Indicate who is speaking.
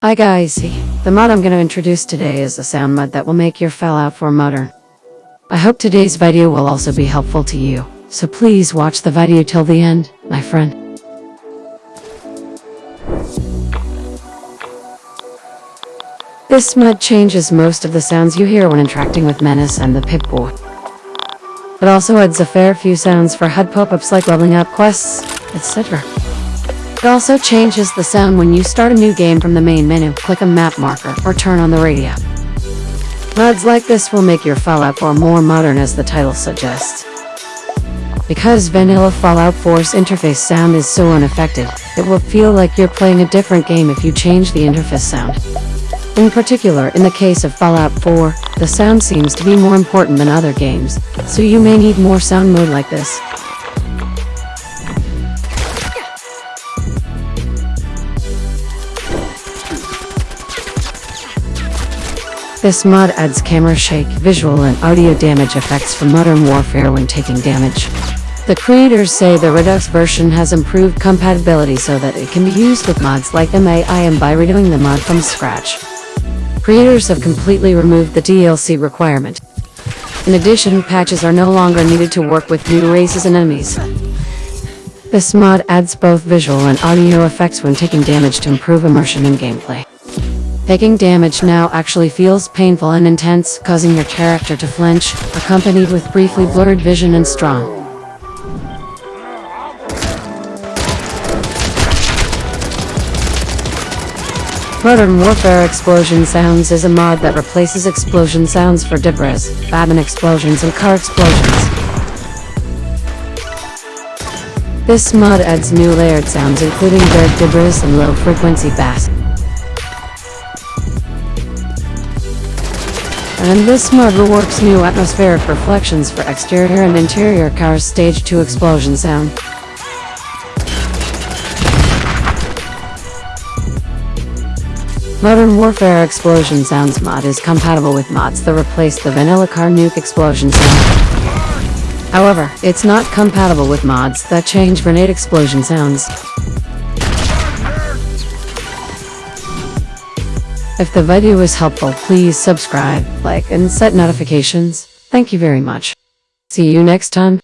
Speaker 1: Hi guys, the mod I'm going to introduce today is a sound mod that will make your Fallout 4 modern. I hope today's video will also be helpful to you, so please watch the video till the end, my friend. This mod changes most of the sounds you hear when interacting with Menace and the Pip-Boy. It also adds a fair few sounds for HUD pop-ups like leveling up quests, etc. It also changes the sound when you start a new game from the main menu, click a map marker, or turn on the radio. Mods like this will make your Fallout 4 more modern as the title suggests. Because vanilla Fallout 4's interface sound is so unaffected, it will feel like you're playing a different game if you change the interface sound. In particular, in the case of Fallout 4, the sound seems to be more important than other games, so you may need more sound mode like this. This mod adds camera shake, visual and audio damage effects for Modern Warfare when taking damage. The creators say the Redux version has improved compatibility so that it can be used with mods like MAIM by redoing the mod from scratch. Creators have completely removed the DLC requirement. In addition, patches are no longer needed to work with new races and enemies. This mod adds both visual and audio effects when taking damage to improve immersion in gameplay. Taking damage now actually feels painful and intense, causing your character to flinch, accompanied with briefly blurred vision and strong. Modern Warfare Explosion Sounds is a mod that replaces explosion sounds for debris, Batman explosions and car explosions. This mod adds new layered sounds including dirt debris and low-frequency bass. And this mod reworks new atmospheric reflections for exterior and interior cars stage 2 explosion sound. Modern Warfare Explosion Sounds mod is compatible with mods that replace the vanilla car nuke explosion sound. However, it's not compatible with mods that change grenade explosion sounds. If the video was helpful, please subscribe, like, and set notifications. Thank you very much. See you next time.